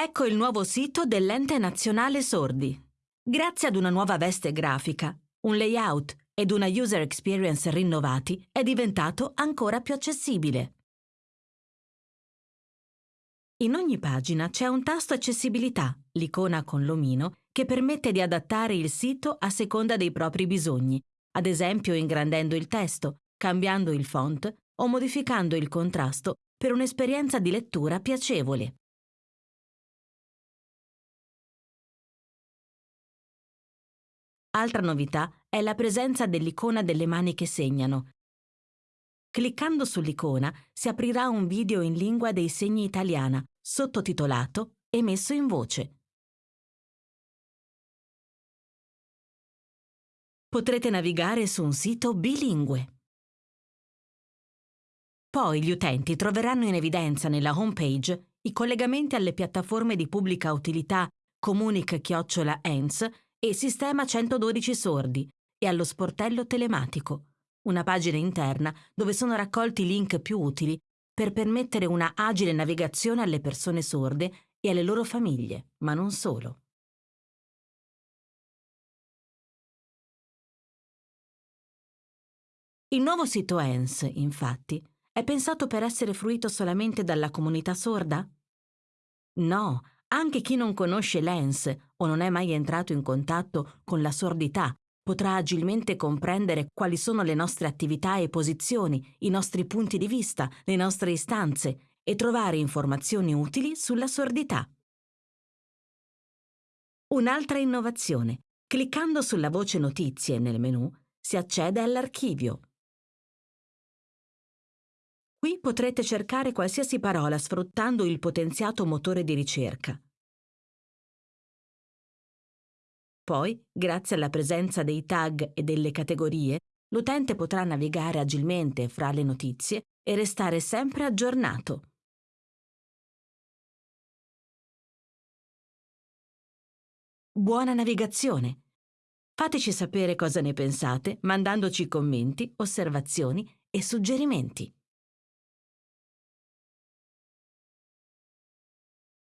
Ecco il nuovo sito dell'Ente Nazionale Sordi. Grazie ad una nuova veste grafica, un layout ed una user experience rinnovati, è diventato ancora più accessibile. In ogni pagina c'è un tasto accessibilità, l'icona con l'omino, che permette di adattare il sito a seconda dei propri bisogni, ad esempio ingrandendo il testo, cambiando il font o modificando il contrasto per un'esperienza di lettura piacevole. Altra novità è la presenza dell'icona delle mani che segnano. Cliccando sull'icona si aprirà un video in lingua dei segni italiana, sottotitolato e messo in voce. Potrete navigare su un sito bilingue. Poi gli utenti troveranno in evidenza nella homepage i collegamenti alle piattaforme di pubblica utilità Comunic-ENS e Sistema 112 Sordi e allo sportello telematico, una pagina interna dove sono raccolti i link più utili per permettere una agile navigazione alle persone sorde e alle loro famiglie, ma non solo. Il nuovo sito ENS, infatti, è pensato per essere fruito solamente dalla comunità sorda? No, anche chi non conosce l'ENS o non è mai entrato in contatto con la sordità potrà agilmente comprendere quali sono le nostre attività e posizioni, i nostri punti di vista, le nostre istanze e trovare informazioni utili sulla sordità. Un'altra innovazione. Cliccando sulla voce Notizie nel menu si accede all'archivio. Qui potrete cercare qualsiasi parola sfruttando il potenziato motore di ricerca. Poi, grazie alla presenza dei tag e delle categorie, l'utente potrà navigare agilmente fra le notizie e restare sempre aggiornato. Buona navigazione! Fateci sapere cosa ne pensate mandandoci commenti, osservazioni e suggerimenti.